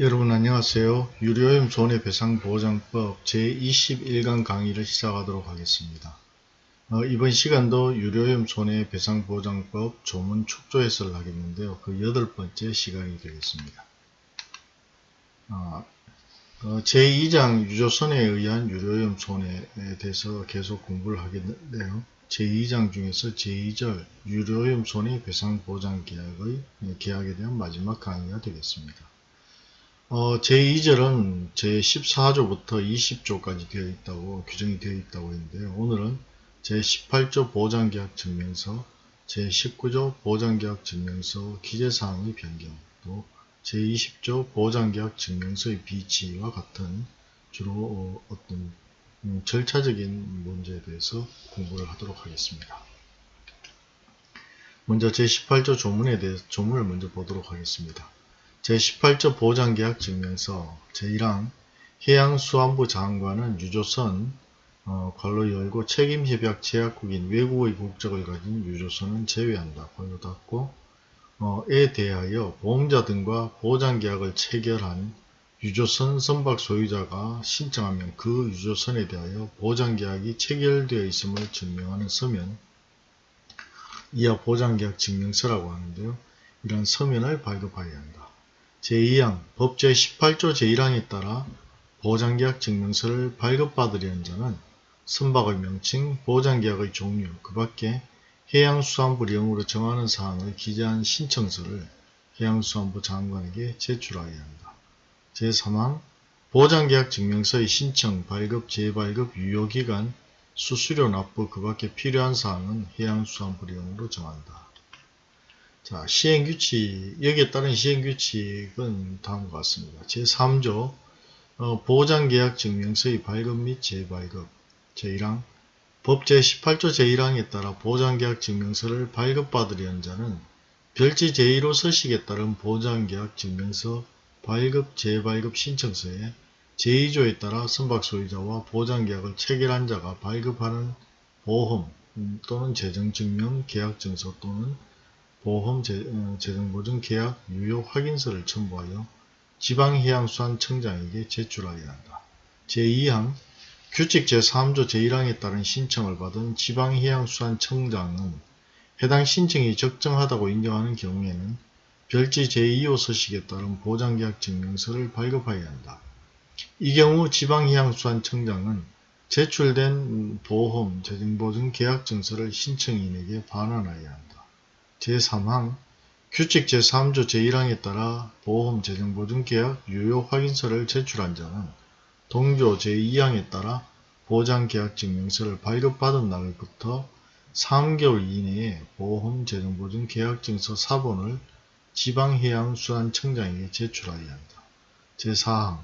여러분 안녕하세요. 유료염 손해배상보장법 제21강 강의를 시작하도록 하겠습니다. 어, 이번 시간도 유료염 손해배상보장법 조문 축조 해설을 하겠는데요. 그 여덟 번째 시간이 되겠습니다. 어, 어, 제2장 유조선에 의한 유료염 손해에 대해서 계속 공부를 하겠는데요. 제2장 중에서 제2절 유료염 손해배상보장계약의 계약에 대한 마지막 강의가 되겠습니다. 어, 제2절은 제14조부터 20조까지 되어 있다고 규정이 되어 있다고 했는데요. 오늘은 제18조 보장계약 증명서, 제19조 보장계약 증명서 기재사항의 변경, 또 제20조 보장계약 증명서의 비치와 같은 주로 어, 떤 음, 절차적인 문제에 대해서 공부를 하도록 하겠습니다. 먼저 제18조 조문에 대해서 조문을 먼저 보도록 하겠습니다. 제18조 보장계약 증명서 제1항 해양수안부 장관은 유조선 어, 괄로 열고 책임협약 제약국인 외국의 국적을 가진 유조선은 제외한다. 괄로 닫고 어, 에 대하여 보험자 등과 보장계약을 체결한 유조선 선박 소유자가 신청하면 그 유조선에 대하여 보장계약이 체결되어 있음을 증명하는 서면 이하 보장계약 증명서라고 하는데요. 이런 서면을 발급하여야 한다. 제2항 법 제 18조 제1항에 따라 보장계약 증명서를 발급받으려는 자는 선박의 명칭, 보장계약의 종류, 그 밖에 해양수산부령으로 정하는 사항을 기재한 신청서를 해양수산부 장관에게 제출하여야 한다. 제3항 보장계약 증명서의 신청, 발급, 재발급, 유효기간, 수수료 납부 그 밖에 필요한 사항은 해양수산부령으로 정한다. 자, 시행규칙, 여기에 따른 시행규칙은 다음과 같습니다. 제3조 어, 보장계약 증명서의 발급 및 재발급 제1항 법 제18조 제1항에 따라 보장계약 증명서를 발급받으려는 자는 별지 제1호 서식에 따른 보장계약 증명서 발급 재발급 신청서에 제2조에 따라 선박 소유자와 보장계약을 체결한 자가 발급하는 보험 또는 재정증명 계약증서 또는 보험 어, 재정보증 계약 유효 확인서를 첨부하여 지방해양수산청장에게 제출하여야 한다. 제2항 규칙 제3조 제1항에 따른 신청을 받은 지방해양수산청장은 해당 신청이 적정하다고 인정하는 경우에는 별지 제2호 서식에 따른 보장계약 증명서를 발급하여야 한다. 이 경우 지방해양수산청장은 제출된 보험, 재정보증 계약 증서를 신청인에게 반환하여야 한다. 제3항 규칙 제3조 제1항에 따라 보험 재정보증계약 유효 확인서를 제출한 자는 동조 제2항에 따라 보장계약증명서를 발급받은 날부터 3개월 이내에 보험 재정보증 계약증서 사본을 지방해양수산청장에게 제출하여야 한다. 제4항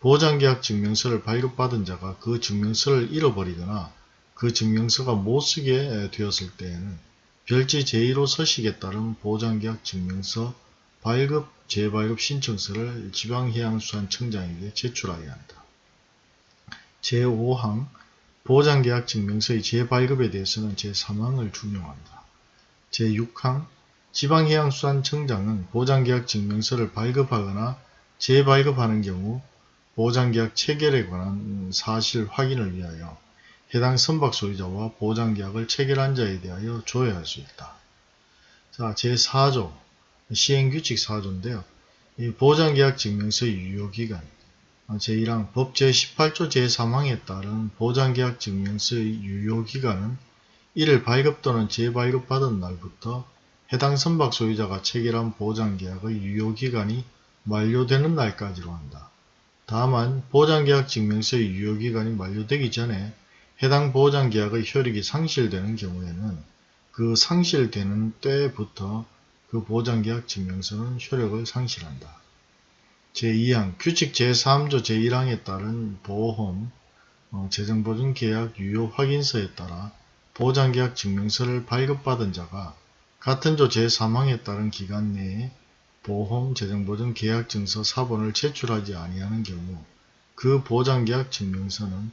보장계약 증명서를 발급받은 자가 그 증명서를 잃어버리거나 그 증명서가 못쓰게 되었을 때에는 별지 제1호 서식에 따른 보장계약 증명서 발급, 재발급 신청서를 지방해양수산청장에게 제출하여야 한다. 제5항 보장계약 증명서의 재발급에 대해서는 제3항을 준용한다. 제6항 지방해양수산청장은 보장계약 증명서를 발급하거나 재발급하는 경우 보장계약 체결에 관한 사실 확인을 위하여 해당 선박 소유자와 보장계약을 체결한 자에 대하여 조회할 수 있다. 자, 제4조 시행규칙 4조인데요. 이 보장계약 증명서의 유효기간 제1항 법 제18조 제3항에 따른 보장계약 증명서의 유효기간은 이를 발급 또는 재발급 받은 날부터 해당 선박 소유자가 체결한 보장계약의 유효기간이 만료되는 날까지로 한다. 다만 보장계약 증명서의 유효기간이 만료되기 전에 해당 보장계약의 효력이 상실되는 경우에는 그 상실되는 때부터 그 보장계약 증명서는 효력을 상실한다. 제2항 규칙 제3조 제1항에 따른 보험 어, 재정보증계약 유효 확인서에 따라 보장계약 증명서를 발급받은 자가 같은 조 제3항에 따른 기간 내에 보험 재정보증 계약증서 사본을 제출하지 아니하는 경우 그 보장계약 증명서는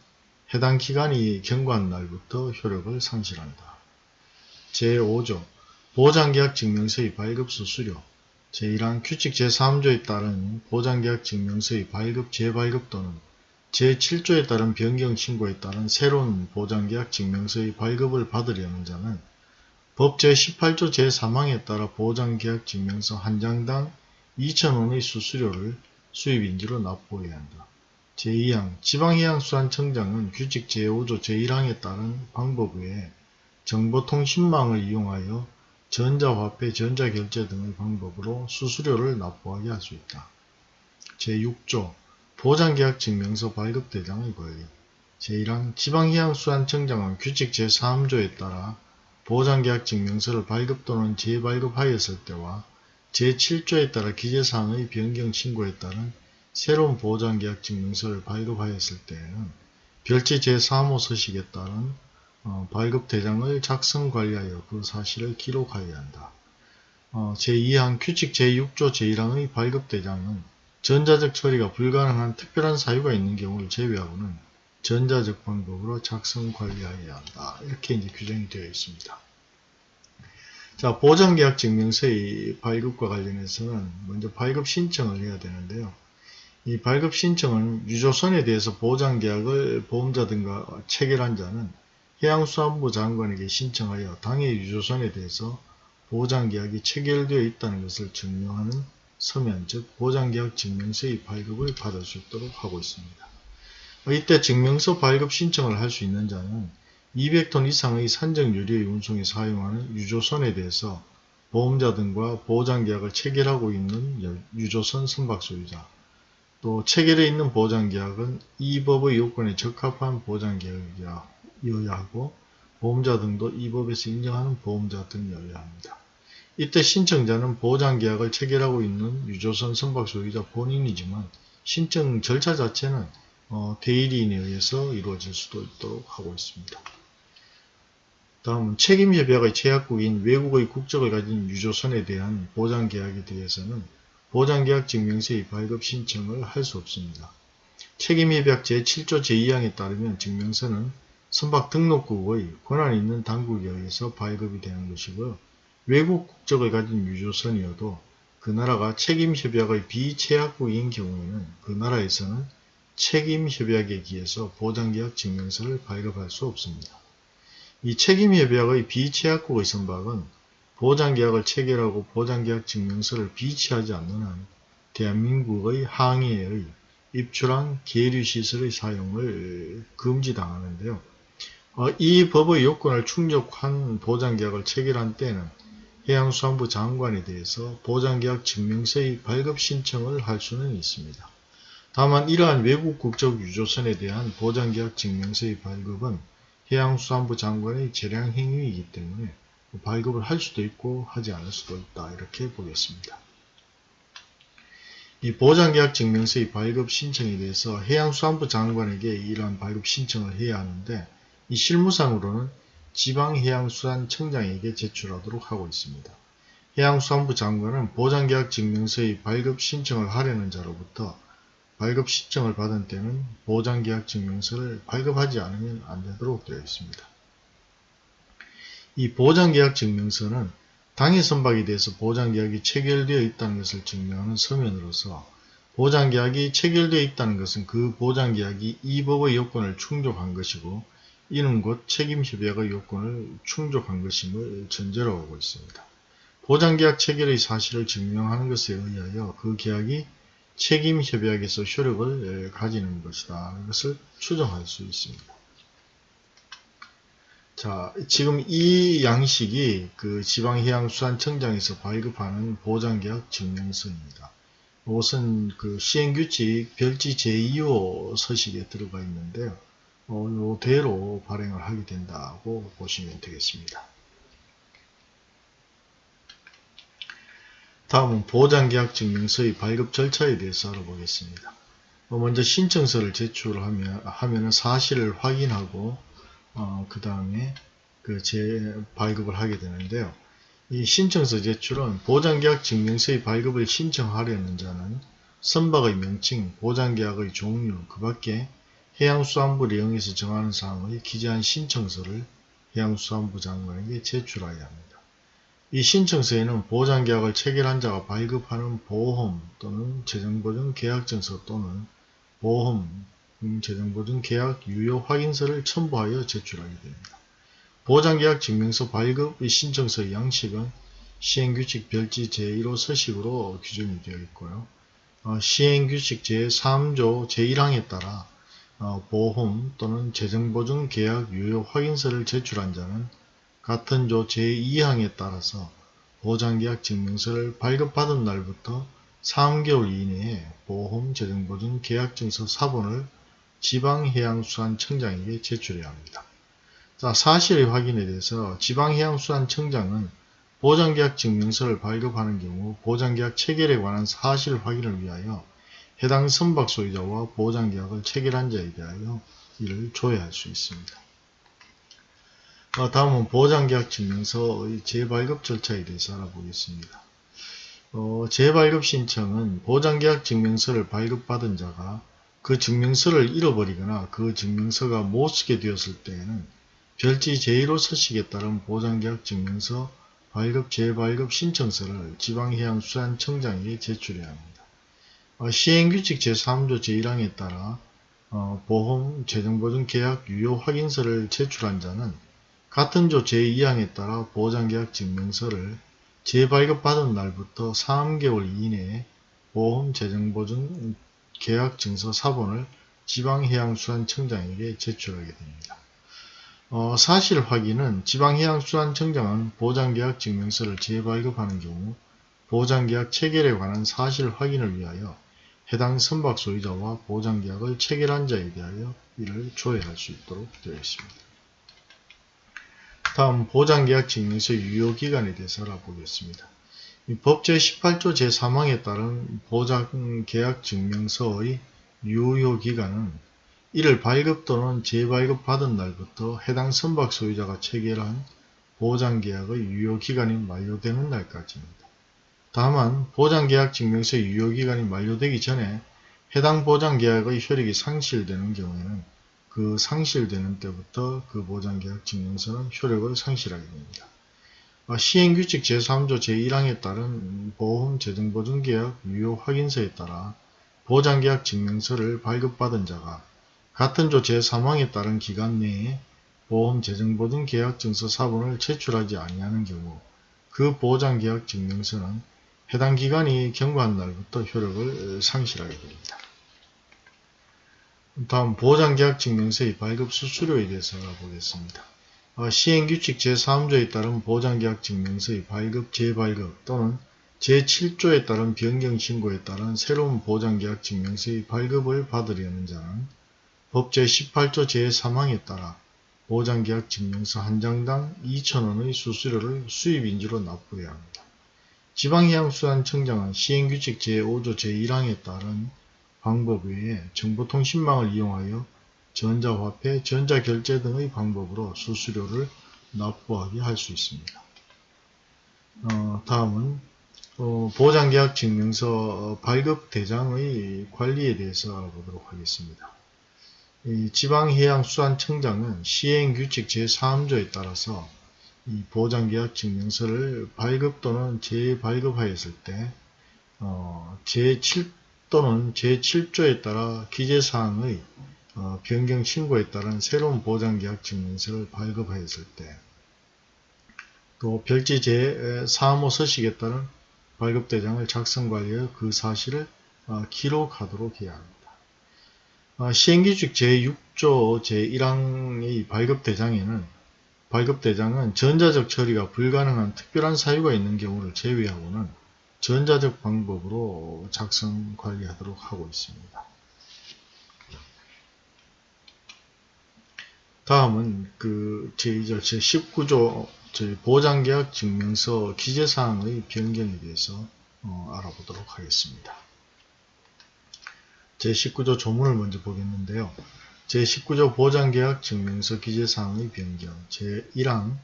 해당 기간이 경과한 날부터 효력을 상실한다. 제5조 보장계약 증명서의 발급 수수료 제1항 규칙 제3조에 따른 보장계약 증명서의 발급, 재발급 또는 제7조에 따른 변경 신고에 따른 새로운 보장계약 증명서의 발급을 받으려는 자는 법 제18조 제3항에 따라 보장계약 증명서 한 장당 2,000원의 수수료를 수입인지로 납부해야 한다. 제2항 지방해양수산청장은 규칙 제5조 제1항에 따른 방법 외에 정보통신망을 이용하여 전자화폐, 전자결제 등의 방법으로 수수료를 납부하게 할 수 있다. 제6조 보장계약 증명서 발급 대장의 권리 제1항 지방해양수산청장은 규칙 제3조에 따라 보장계약 증명서를 발급 또는 재발급하였을 때와 제7조에 따라 기재사항의 변경 신고에 따른 새로운 보장계약 증명서를 발급하였을 때에는 별지 제3호 서식에 따른 어, 발급 대장을 작성 관리하여 그 사실을 기록하여야 한다. 어, 제2항 규칙 제6조 제1항의 발급 대장은 전자적 처리가 불가능한 특별한 사유가 있는 경우를 제외하고는 전자적 방법으로 작성 관리하여야 한다. 이렇게 이제 규정이 되어 있습니다. 자, 보장계약 증명서의 발급과 관련해서는 먼저 발급 신청을 해야 되는데요. 이 발급 신청은 유조선에 대해서 보장계약을 보험자 등과 체결한 자는 해양수산부 장관에게 신청하여 당해 유조선에 대해서 보장계약이 체결되어 있다는 것을 증명하는 서면 즉 보장계약 증명서의 발급을 받을 수 있도록 하고 있습니다. 이때 증명서 발급 신청을 할 수 있는 자는 200톤 이상의 산적 유류의 운송에 사용하는 유조선에 대해서 보험자 등과 보장계약을 체결하고 있는 유조선 선박 소유자 또 체결해 있는 보장계약은 이 법의 요건에 적합한 보장계약이어야 하고 보험자 등도 이 법에서 인정하는 보험자 등이어야 합니다. 이때 신청자는 보장계약을 체결하고 있는 유조선 선박 소유자 본인이지만 신청 절차 자체는 어, 대리인에 의해서 이루어질 수도 있도록 하고 있습니다. 다음은 책임협약의 제약국인 외국의 국적을 가진 유조선에 대한 보장계약에 대해서는 보장계약 증명서의 발급 신청을 할 수 없습니다. 책임협약 제7조 제2항에 따르면 증명서는 선박 등록국의 권한 있는 당국에 의해서 발급이 되는 것이고요. 외국 국적을 가진 유조선이어도 그 나라가 책임협약의 비체약국인 경우에는 그 나라에서는 책임협약에 기해서 보장계약 증명서를 발급할 수 없습니다. 이 책임협약의 비체약국의 선박은 보장계약을 체결하고 보장계약 증명서를 비치하지 않는 한 대한민국의 항해의 입출항 계류시설의 사용을 금지당하는데요. 어, 이 법의 요건을 충족한 보장계약을 체결한 때는 해양수산부 장관에 대해서 보장계약 증명서의 발급 신청을 할 수는 있습니다. 다만 이러한 외국 국적 유조선에 대한 보장계약 증명서의 발급은 해양수산부 장관의 재량 행위이기 때문에 발급을 할 수도 있고 하지 않을 수도 있다 이렇게 보겠습니다. 이 보장계약 증명서의 발급 신청에 대해서 해양수산부 장관에게 이러한 발급 신청을 해야 하는데 이 실무상으로는 지방해양수산청장에게 제출하도록 하고 있습니다. 해양수산부 장관은 보장계약 증명서의 발급 신청을 하려는 자로부터 발급 신청을 받은 때는 보장계약 증명서를 발급하지 않으면 안되도록 되어 있습니다. 이 보장계약 증명서는 당해 선박에 대해서 보장계약이 체결되어 있다는 것을 증명하는 서면으로서 보장계약이 체결되어 있다는 것은 그 보장계약이 이 법의 요건을 충족한 것이고 이는 곧 책임협약의 요건을 충족한 것임을 전제로 하고 있습니다. 보장계약 체결의 사실을 증명하는 것에 의하여 그 계약이 책임협약에서 효력을 가지는 것이다. 이것을 추정할 수 있습니다. 자, 지금 이 양식이 그 지방해양수산청장에서 발급하는 보장계약 증명서입니다. 이것은 그 시행규칙 별지 제2호 서식에 들어가 있는데요. 어, 이대로 발행을 하게 된다고 보시면 되겠습니다. 다음은 보장계약 증명서의 발급 절차에 대해서 알아보겠습니다. 어, 먼저 신청서를 제출하면 하면은 사실을 확인하고 어, 그 다음에 그재 발급을 하게 되는데요. 이 신청서 제출은 보장계약 증명서의 발급을 신청하려는 자는 선박의 명칭, 보장계약의 종류, 그 밖에 해양수산부 내용에서 정하는 사항의 기재한 신청서를 해양수산부 장관에게 제출하여야 합니다. 이 신청서에는 보장계약을 체결한 자가 발급하는 보험 또는 재정보증 계약증서 또는 보험 음, 재정보증 계약 유효 확인서를 첨부하여 제출하게 됩니다. 보장계약 증명서 발급의 신청서의 양식은 시행규칙 별지 제1호 서식으로 규정이 되어 있고요. 어, 시행규칙 제3조 제1항에 따라 어, 보험 또는 재정보증 계약 유효 확인서를 제출한 자는 같은 조 제2항에 따라서 보장계약 증명서를 발급받은 날부터 3개월 이내에 보험 재정보증 계약증서 사본을 지방해양수산청장에게 제출해야 합니다. 자, 사실의 확인에 대해서 지방해양수산청장은 보장계약 증명서를 발급하는 경우 보장계약 체결에 관한 사실 확인을 위하여 해당 선박 소유자와 보장계약을 체결한 자에 대하여 이를 조회할 수 있습니다. 어, 다음은 보장계약 증명서의 재발급 절차에 대해서 알아보겠습니다. 어, 재발급 신청은 보장계약 증명서를 발급받은 자가 그 증명서를 잃어버리거나 그 증명서가 못 쓰게 되었을 때에는 별지 제1호 서식에 따른 보장계약 증명서 발급 재발급 신청서를 지방해양수산청장에게 제출해야 합니다. 어, 시행규칙 제3조 제1항에 따라 어, 보험 재정보증 계약 유효 확인서를 제출한 자는 같은 조 제2항에 따라 보장계약 증명서를 재발급받은 날부터 3개월 이내에 보험 재정보증 계약 증서 사본을 지방해양수산청장에게 제출하게 됩니다. 어, 사실 확인은 지방해양수산청장은 보장계약 증명서를 재발급하는 경우 보장계약 체결에 관한 사실 확인을 위하여 해당 선박 소유자와 보장계약을 체결한 자에 대하여 이를 조회할 수 있도록 되어 있습니다. 다음 보장계약 증명서 유효기간에 대해서 알아보겠습니다. 법 제 18조 제3항에 따른 보장계약 증명서의 유효기간은 이를 발급 또는 재발급 받은 날부터 해당 선박 소유자가 체결한 보장계약의 유효기간이 만료되는 날까지입니다. 다만 보장계약 증명서 유효기간이 만료되기 전에 해당 보장계약의 효력이 상실되는 경우에는 그 상실되는 때부터 그 보장계약 증명서는 효력을 상실하게 됩니다. 아, 시행규칙 제3조 제1항에 따른 보험 재정보증계약 유효 확인서에 따라 보장계약 증명서를 발급받은 자가 같은 조 제3항에 따른 기간 내에 보험 재정보증 계약 증서 사본을 제출하지 아니하는 경우 그 보장계약 증명서는 해당 기간이 경과한 날부터 효력을 상실하게 됩니다. 다음 보장계약 증명서의 발급 수수료에 대해서 알아보겠습니다. 어, 시행규칙 제3조에 따른 보장계약 증명서의 발급, 재발급 또는 제7조에 따른 변경신고에 따른 새로운 보장계약 증명서의 발급을 받으려는 자는 법 제18조 제3항에 따라 보장계약 증명서 한 장당 2천원의 수수료를 수입인지로 납부해야 합니다. 지방해양수산청장은 시행규칙 제5조 제1항에 따른 방법 외에 정보통신망을 이용하여 전자화폐, 전자결제 등의 방법으로 수수료를 납부하게 할 수 있습니다. 어, 다음은 어, 보장계약 증명서 발급 대장의 관리에 대해서 알아보도록 하겠습니다. 지방해양수산청장은 시행규칙 제3조에 따라서 이 보장계약 증명서를 발급 또는 재발급하였을 때 어, 제7 또는 제7조에 따라 기재사항의 어, 변경 신고에 따른 새로운 보장계약 증명서를 발급하였을 때, 또 별지 제3호 서식에 따른 발급대장을 작성관리하여 그 사실을 어, 기록하도록 해야 합니다. 어, 시행규칙 제6조 제1항의 발급대장에는 발급대장은 전자적 처리가 불가능한 특별한 사유가 있는 경우를 제외하고는 전자적 방법으로 작성 관리하도록 하고 있습니다. 다음은 그 제2절 제19조 보장계약 증명서 기재사항의 변경에 대해서 어, 알아보도록 하겠습니다. 제19조 조문을 먼저 보겠는데요. 제19조 보장계약 증명서 기재사항의 변경 제1항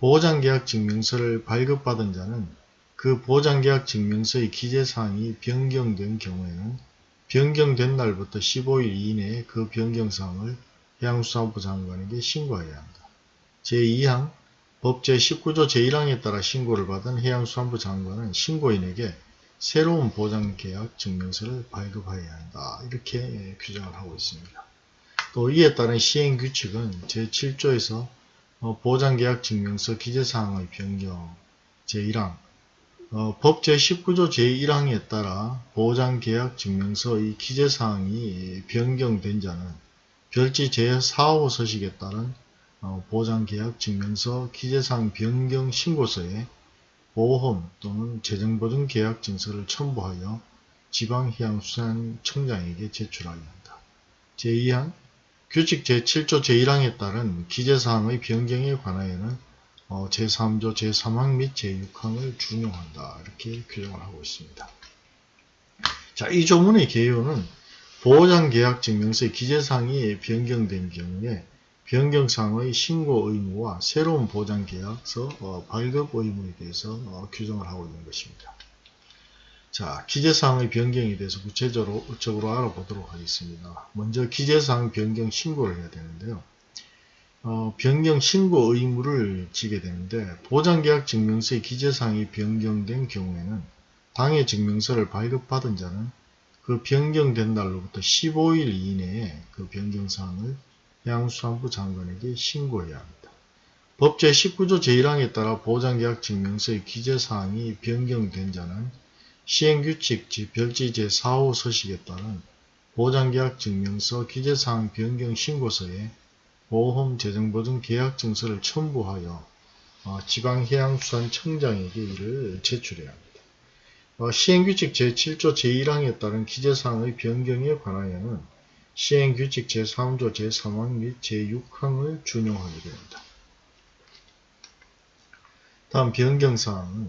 보장계약 증명서를 발급받은 자는 그 보장계약 증명서의 기재사항이 변경된 경우에는 변경된 날부터 15일 이내에 그 변경사항을 해양수산부 장관에게 신고해야 합니다. 제2항 법 제 19조 제1항에 따라 신고를 받은 해양수산부 장관은 신고인에게 새로운 보장계약 증명서를 발급하여야 한다. 이렇게 규정을 하고 있습니다. 또 이에 따른 시행규칙은 제7조에서 어, 보장계약 증명서 기재사항의 변경 제1항 어, 법 제19조 제1항에 따라 보장계약 증명서의 기재사항이 변경된 자는 별지 제4호 서식에 따른 어, 보장계약 증명서 기재사항 변경 신고서에 보험 또는 재정보증 계약 증서를 첨부하여 지방해양수산청장에게 제출하여야 한다. 제2항 규칙 제7조 제1항에 따른 기재사항의 변경에 관하여는 어, 제3조 제3항 및 제6항을 준용한다. 이렇게 규정을 하고 있습니다. 자, 이 조문의 개요는 보장계약증명서의 기재사항이 변경된 경우에 변경사항의 신고 의무와 새로운 보장계약서 어, 발급 의무에 대해서 어, 규정을 하고 있는 것입니다. 자, 기재사항의 변경에 대해서 구체적으로 적으로 알아보도록 하겠습니다. 먼저 기재사항 변경 신고를 해야 되는데요. 어, 변경 신고 의무를 지게 되는데 보장계약 증명서의 기재사항이 변경된 경우에는 당해 증명서를 발급받은 자는 그 변경된 날로부터 15일 이내에 그 변경사항을 해양수산부 장관에게 신고해야 합니다. 법 제19조 제1항에 따라 보장계약 증명서의 기재사항이 변경된 자는 시행규칙 별지 제4호 서식에 따른 보장계약 증명서 기재사항 변경 신고서에 보험 재정보증 계약 증서를 첨부하여 어, 지방해양수산청장에게 이를 제출해야 합니다. 어, 시행규칙 제7조 제1항에 따른 기재사항의 변경에 관하여는 시행규칙 제3조 제3항 및 제6항을 준용하게 됩니다. 다음 변경사항은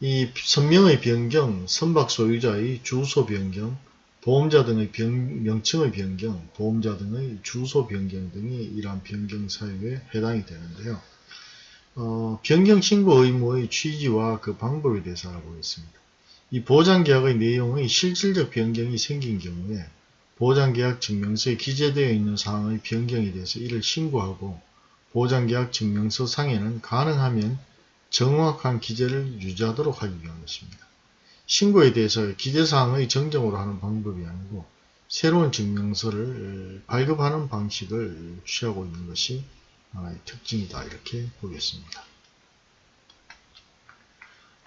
이 선명의 변경, 선박 소유자의 주소 변경, 보험자 등의 변, 명칭의 변경, 보험자 등의 주소 변경 등이 이러한 변경 사유에 해당이 되는데요. 어, 변경 신고 의무의 취지와 그 방법에 대해서 알아보겠습니다. 이 보장계약의 내용의 실질적 변경이 생긴 경우에 보장계약 증명서에 기재되어 있는 사항의 변경에 대해서 이를 신고하고 보장계약 증명서 상에는 가능하면 정확한 기재를 유지하도록 하기 위한 것입니다. 신고에 대해서 기재사항의 정정으로 하는 방법이 아니고 새로운 증명서를 발급하는 방식을 취하고 있는 것이 하나의 특징이다 이렇게 보겠습니다.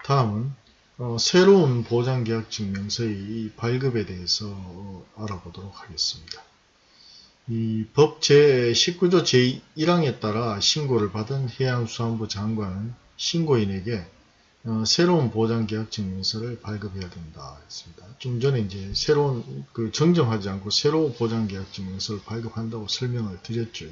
다음은 어, 새로운 보장계약 증명서의 발급에 대해서 어, 알아보도록 하겠습니다. 이 법 제19조 제1항에 따라 신고를 받은 해양수산부 장관은 신고인에게 어, 새로운 보장계약 증명서를 발급해야 된다 했습니다. 좀 전에 이제 새로운 그 정정하지 않고 새로운 보장계약 증명서를 발급한다고 설명을 드렸죠.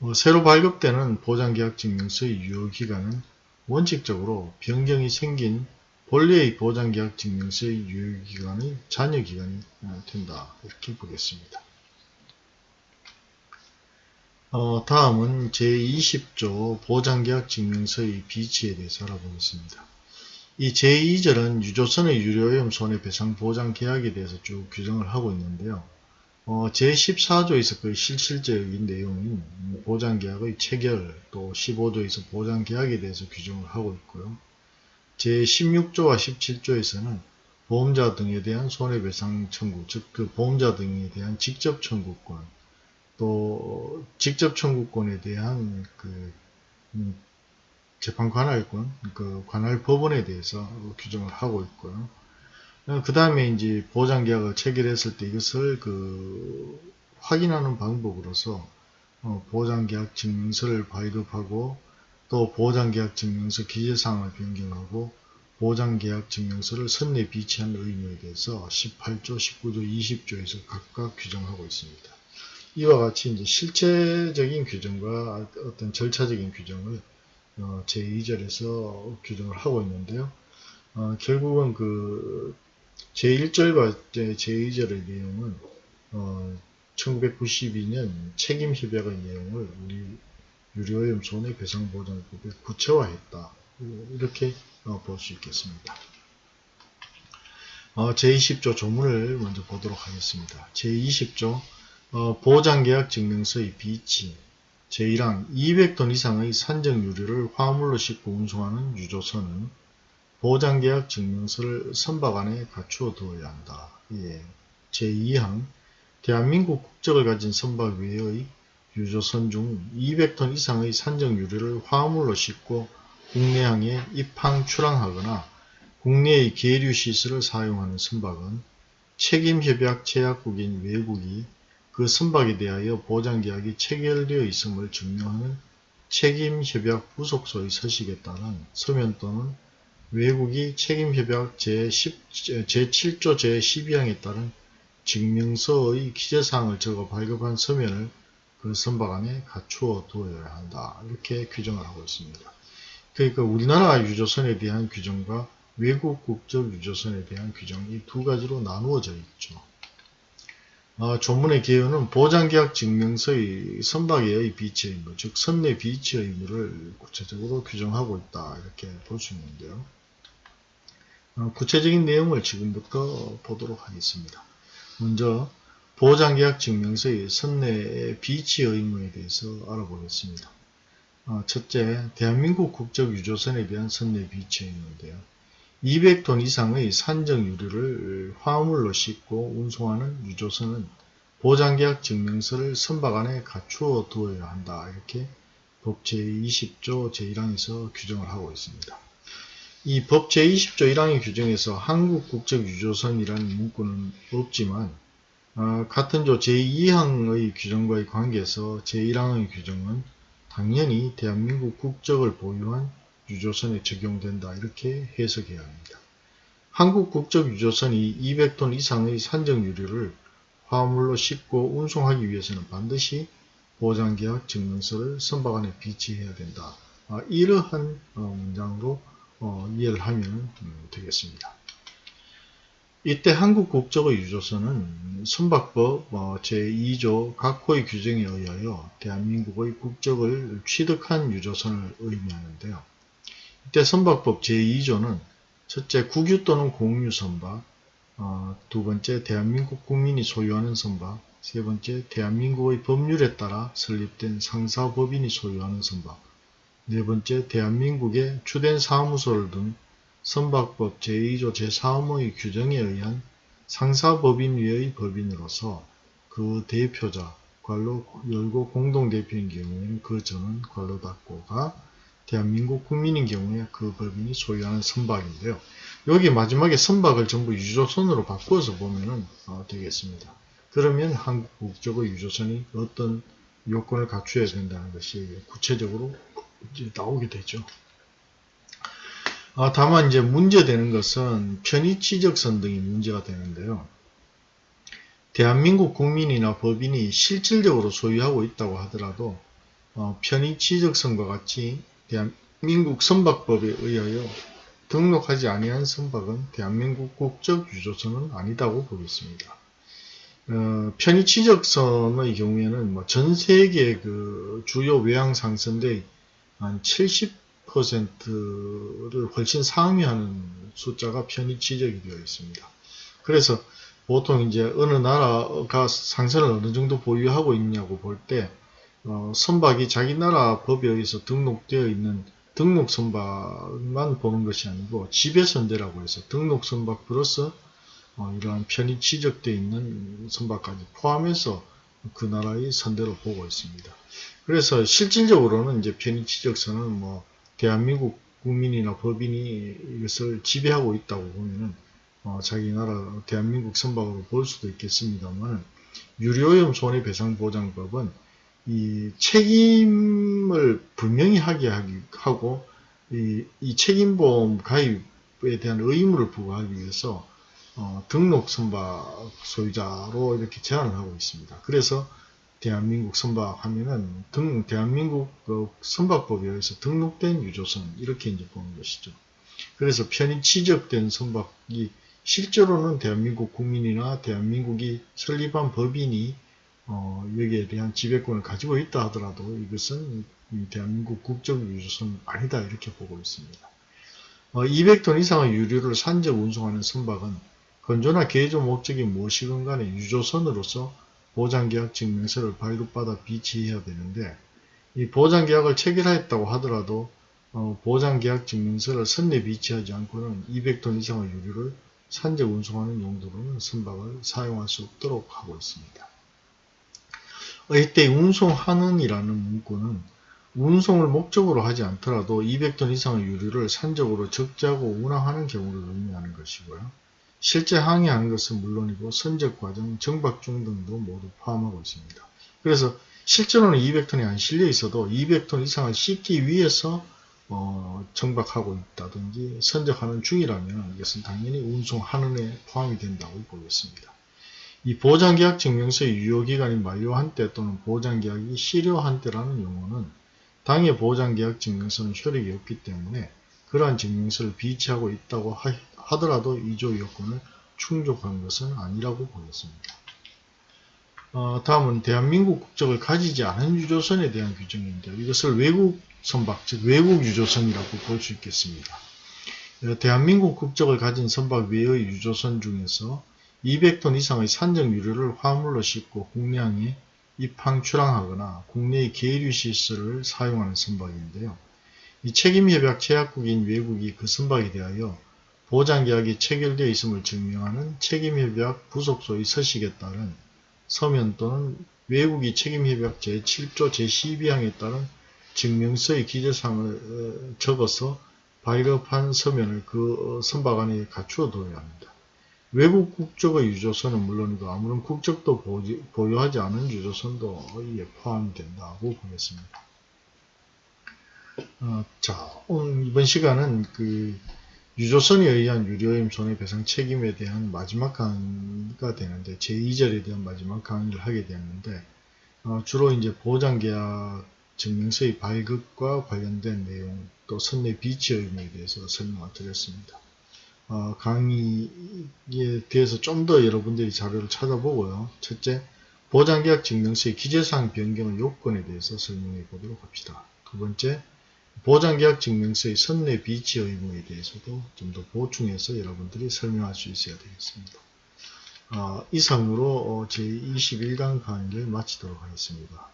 어, 새로 발급되는 보장계약 증명서의 유효기간은 원칙적으로 변경이 생긴 본래의 보장계약 증명서의 유효기간의 잔여기간이 된다. 이렇게 보겠습니다. 어, 다음은 제20조 보장계약 증명서의 비치에 대해서 알아보겠습니다. 이 제2절은 유조선의 유료오염 손해배상 보장계약에 대해서 쭉 규정을 하고 있는데요. 어, 제14조에서 그 실질적인 내용인 보장계약의 체결, 또 15조에서 보장계약에 대해서 규정을 하고 있고요. 제16조와 17조에서는 보험자 등에 대한 손해배상 청구, 즉 그 보험자 등에 대한 직접 청구권, 또 직접 청구권에 대한 그 음, 재판 관할권, 그 관할 법원에 대해서 규정을 하고 있고요. 그 다음에 이제 보장계약을 체결했을 때 이것을 그 확인하는 방법으로서 어, 보장계약 증명서를 발급하고 또 보장계약 증명서 기재사항을 변경하고 보장계약 증명서를 선내 비치한 의무에 대해서 18조, 19조, 20조에서 각각 규정하고 있습니다. 이와 같이 이제 실체적인 규정과 어떤 절차적인 규정을 어, 제2절에서 규정을 하고 있는데요. 어, 결국은 그 제1절과 제2절의 내용은 어, 1992년 책임협약의 내용을 우리 유료오염 손해 배상 보장법에 구체화했다. 이렇게 어, 볼수 있겠습니다. 어, 제20조 조문을 먼저 보도록 하겠습니다. 제20조 어, 보장계약 증명서의 비치 제1항 200톤 이상의 산적 유류를 화물로 싣고 운송하는 유조선은 보장계약 증명서를 선박 안에 갖추어 두어야 한다. 예. 제2항 대한민국 국적을 가진 선박 외의 유조선 중 200톤 이상의 산적 유류를 화물로 싣고 국내항에 입항 출항하거나 국내의 계류 시설을 사용하는 선박은 책임협약 제약국인 외국이 그 선박에 대하여 보장계약이 체결되어 있음을 증명하는 책임협약 부속소의 서식에 따른 서면 또는 외국이 책임협약 제10, 제7조 제12항에 따른 증명서의 기재사항을 적어 발급한 서면을 그 선박 안에 갖추어 두어야 한다. 이렇게 규정을 하고 있습니다. 그러니까 우리나라 유조선에 대한 규정과 외국 국적 유조선에 대한 규정 이 두 가지로 나누어져 있죠. 어, 조문의 개요는 보장계약 증명서의 선박의 비치 의무, 즉 선내 비치 의무를 구체적으로 규정하고 있다. 이렇게 볼 수 있는데요. 어, 구체적인 내용을 지금부터 보도록 하겠습니다. 먼저 보장계약 증명서의 선내 비치 의무에 대해서 알아보겠습니다. 어, 첫째, 대한민국 국적 유조선에 대한 선내 비치 의무인데요. 200톤 이상의 산적 유류를 화물로 싣고 운송하는 유조선은 보장계약 증명서를 선박 안에 갖추어 두어야 한다. 이렇게 법 제20조 제1항에서 규정을 하고 있습니다. 이 법 제20조 1항의 규정에서 한국 국적 유조선이라는 문구는 없지만 어, 같은 조 제2항의 규정과의 관계에서 제1항의 규정은 당연히 대한민국 국적을 보유한 유조선에 적용된다 이렇게 해석해야 합니다. 한국 국적 유조선이 200톤 이상의 산적 유류를 화물로 싣고 운송하기 위해서는 반드시 보장계약 증명서를 선박 안에 비치해야 된다. 아, 이러한 어, 문장으로 어, 이해를 하면 음, 되겠습니다. 이때 한국 국적의 유조선은 선박법 어, 제2조 각호의 규정에 의하여 대한민국의 국적을 취득한 유조선을 의미하는데요. 이때 선박법 제2조는 첫째 국유 또는 공유 선박, 어, 두 번째 대한민국 국민이 소유하는 선박, 세 번째 대한민국의 법률에 따라 설립된 상사법인이 소유하는 선박, 네 번째 대한민국의 주된 사무소를 둔 선박법 제2조 제3호의 규정에 의한 상사법인 위의 법인으로서 그 대표자, 관로 열고 공동대표인 경우에는 그 전은 관로 닫고가 대한민국 국민인 경우에 그 법인이 소유하는 선박인데요. 여기 마지막에 선박을 전부 유조선으로 바꾸어서 보면 어, 되겠습니다. 그러면 한국 국적의 유조선이 어떤 요건을 갖춰야 된다는 것이 구체적으로 나오게 되죠. 아, 다만 이제 문제되는 것은 편의취적선 등이 문제가 되는데요. 대한민국 국민이나 법인이 실질적으로 소유하고 있다고 하더라도 어, 편의취적선과 같이 대한민국 선박법에 의하여 등록하지 아니한 선박은 대한민국 국적 유조선은 아니다고 보겠습니다. 어, 편의 취적선의 경우에는 뭐 전 세계 그 주요 외항 상선대 한 70%를 훨씬 상회하는 숫자가 편의 취적이 되어 있습니다. 그래서 보통 이제 어느 나라가 상선을 어느 정도 보유하고 있냐고 볼때 어, 선박이 자기 나라 법에 의해서 등록되어 있는 등록 선박만 보는 것이 아니고 지배 선대라고 해서 등록 선박 플러스 어, 이러한 편의 취적되어 있는 선박까지 포함해서 그 나라의 선대로 보고 있습니다. 그래서 실질적으로는 이제 편의 취적선은 뭐 대한민국 국민이나 법인이 이것을 지배하고 있다고 보면은 어, 자기 나라 대한민국 선박으로 볼 수도 있겠습니다만 유료오염 손해배상보장법은 이 책임을 분명히 하게 하고 이, 이 책임보험 가입에 대한 의무를 부과하기 위해서 어, 등록 선박 소유자로 이렇게 제한을 하고 있습니다. 그래서 대한민국 선박 하면은 등, 대한민국 그 선박법에 의해서 등록된 유조선 이렇게 이제 보는 것이죠. 그래서 편의 취적된 선박이 실제로는 대한민국 국민이나 대한민국이 설립한 법인이 어, 여기에 대한 지배권을 가지고 있다 하더라도 이것은 대한민국 국적 유조선 아니다 이렇게 보고 있습니다. 어, 200톤 이상의 유류를 산적 운송하는 선박은 건조나 개조 목적이 무엇이건 간에 유조선으로서 보장계약 증명서를 발급받아 비치해야 되는데 이 보장계약을 체결하였다고 하더라도 어, 보장계약 증명서를 선내 비치하지 않고는 200톤 이상의 유류를 산적 운송하는 용도로는 선박을 사용할 수 없도록 하고 있습니다. 어, 이때 운송하는 이라는 문구는 운송을 목적으로 하지 않더라도 200톤 이상의 유류를 산적으로 적재하고 운항하는 경우를 의미하는 것이고요. 실제 항해하는 것은 물론이고 선적 과정, 정박 중 등도 모두 포함하고 있습니다. 그래서 실제로는 200톤이 안 실려 있어도 200톤 이상을 싣기 위해서 어, 정박하고 있다든지 선적하는 중이라면 이것은 당연히 운송하는 에 포함이 된다고 보겠습니다. 이 보장계약 증명서의 유효기간이 만료한 때 또는 보장계약이 실효한 때라는 용어는 당해 보장계약 증명서는 효력이 없기 때문에 그러한 증명서를 비치하고 있다고 하더라도 이조 요건을 충족한 것은 아니라고 보겠습니다. 어, 다음은 대한민국 국적을 가지지 않은 유조선에 대한 규정인데요. 이것을 외국 선박, 즉 외국 유조선이라고 볼 수 있겠습니다. 어, 대한민국 국적을 가진 선박 외의 유조선 중에서 200톤 이상의 산적 유류를 화물로 싣고 국내항에 입항 출항하거나 국내의 계류 시설을 사용하는 선박인데요. 이 책임협약 제약국인 외국이 그 선박에 대하여 보장계약이 체결되어 있음을 증명하는 책임협약 부속소의 서식에 따른 서면 또는 외국이 책임협약 제7조 제12항에 따른 증명서의 기재사항을 어, 적어서 발급한 서면을 그 선박 안에 갖추어 둬야 합니다. 외국 국적의 유조선은 물론이고 아무런 국적도 보유하지 않은 유조선도 이에 포함된다고 보겠습니다. 어, 자, 오늘 이번 시간은 그 유조선에 의한 유료임 손해배상 책임에 대한 마지막 강의가 되는데 제2절에 대한 마지막 강의를 하게 되었는데 어, 주로 이제 보장계약 증명서의 발급과 관련된 내용 또 선내 비치 의무에 대해서 설명을 드렸습니다. 어, 강의에 대해서 좀 더 여러분들이 자료를 찾아보고요. 첫째, 보장계약 증명서의 기재사항 변경 요건에 대해서 설명해 보도록 합시다. 두 번째, 보장계약 증명서의 선내 비치 의무에 대해서도 좀 더 보충해서 여러분들이 설명할 수 있어야 되겠습니다. 어, 이상으로 어, 제21강 강의를 마치도록 하겠습니다.